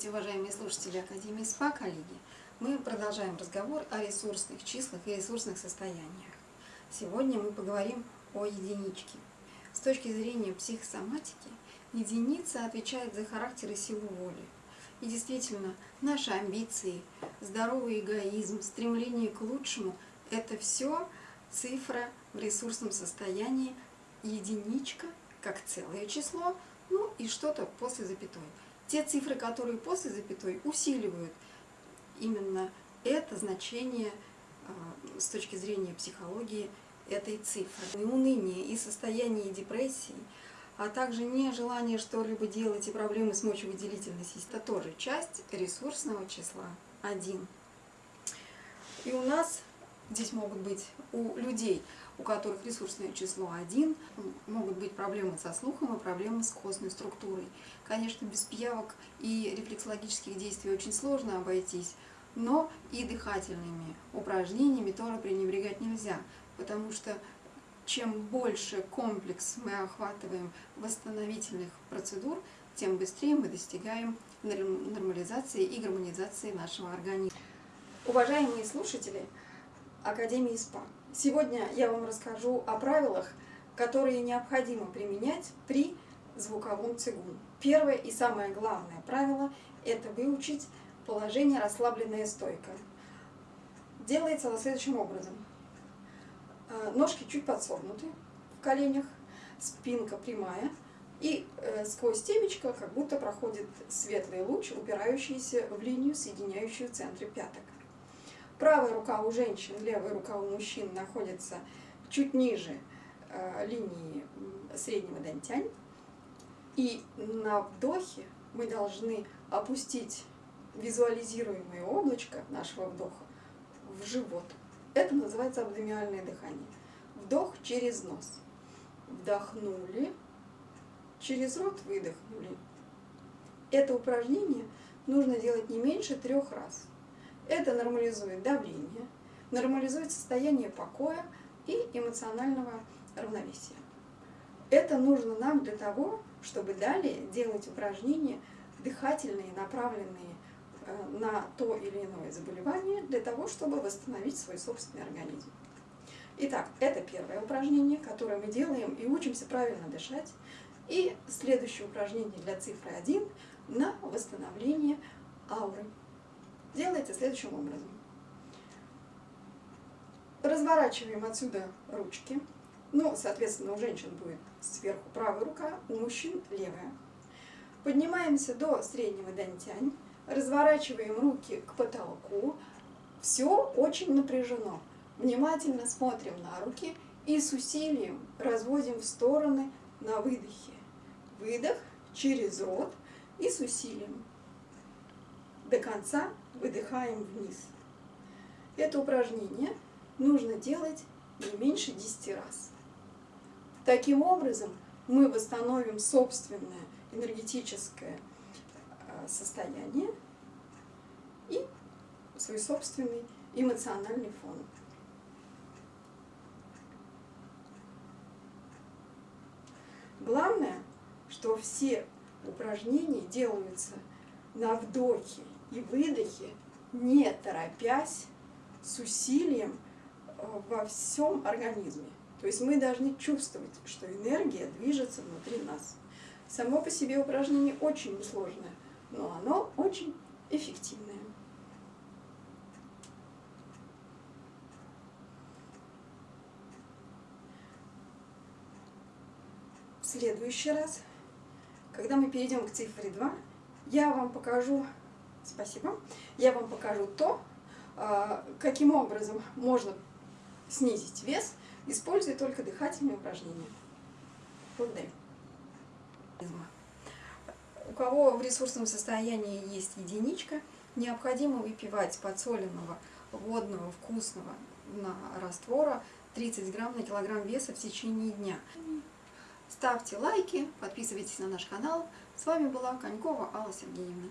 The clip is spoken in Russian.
Здравствуйте, уважаемые слушатели Академии СПА, коллеги! Мы продолжаем разговор о ресурсных числах и ресурсных состояниях. Сегодня мы поговорим о единичке. С точки зрения психосоматики, единица отвечает за характер и силу воли. И действительно, наши амбиции, здоровый эгоизм, стремление к лучшему – это все цифра в ресурсном состоянии, единичка как целое число, ну и что-то после запятой. Те цифры, которые после запятой, усиливают именно это значение а, с точки зрения психологии этой цифры. И уныние, и состояние депрессии, а также нежелание что-либо делать и проблемы с мочевыделительной это тоже часть ресурсного числа 1. И у нас здесь могут быть у людей у которых ресурсное число 1, могут быть проблемы со слухом и проблемы с костной структурой. Конечно, без пиявок и рефлексологических действий очень сложно обойтись, но и дыхательными упражнениями тоже пренебрегать нельзя, потому что чем больше комплекс мы охватываем восстановительных процедур, тем быстрее мы достигаем нормализации и гармонизации нашего организма. Уважаемые слушатели Академии СПА! Сегодня я вам расскажу о правилах, которые необходимо применять при звуковом цигун. Первое и самое главное правило – это выучить положение расслабленная стойка. Делается оно следующим образом. Э, ножки чуть подсогнуты в коленях, спинка прямая, и э, сквозь темечко как будто проходит светлый луч, упирающийся в линию, соединяющую центры пяток. Правая рука у женщин, левая рука у мужчин находится чуть ниже э, линии среднего дантянь. И на вдохе мы должны опустить визуализируемое облачко нашего вдоха в живот. Это называется абдомиальное дыхание. Вдох через нос. Вдохнули, через рот выдохнули. Это упражнение нужно делать не меньше трех раз. Это нормализует давление, нормализует состояние покоя и эмоционального равновесия. Это нужно нам для того, чтобы далее делать упражнения дыхательные, направленные э, на то или иное заболевание, для того, чтобы восстановить свой собственный организм. Итак, это первое упражнение, которое мы делаем и учимся правильно дышать. И следующее упражнение для цифры 1 на восстановление ауры делается следующим образом. Разворачиваем отсюда ручки. Ну, соответственно, у женщин будет сверху правая рука, у мужчин левая. Поднимаемся до среднего дантянь, разворачиваем руки к потолку. Все очень напряжено. Внимательно смотрим на руки и с усилием разводим в стороны на выдохе. Выдох через рот и с усилием. До конца выдыхаем вниз. Это упражнение нужно делать не меньше 10 раз. Таким образом мы восстановим собственное энергетическое э, состояние и свой собственный эмоциональный фон. Главное, что все упражнения делаются на вдохе и выдохе, не торопясь, с усилием э, во всем организме. То есть мы должны чувствовать, что энергия движется внутри нас. Само по себе упражнение очень несложное, но оно очень эффективное. В следующий раз, когда мы перейдем к цифре 2, я вам покажу Спасибо. Я вам покажу то, а, каким образом можно снизить вес, используя только дыхательные упражнения. Благодарю. У кого в ресурсном состоянии есть единичка, необходимо выпивать подсоленного, водного, вкусного на раствора 30 грамм на килограмм веса в течение дня. Ставьте лайки, подписывайтесь на наш канал. С вами была Конькова Алла Сергеевна.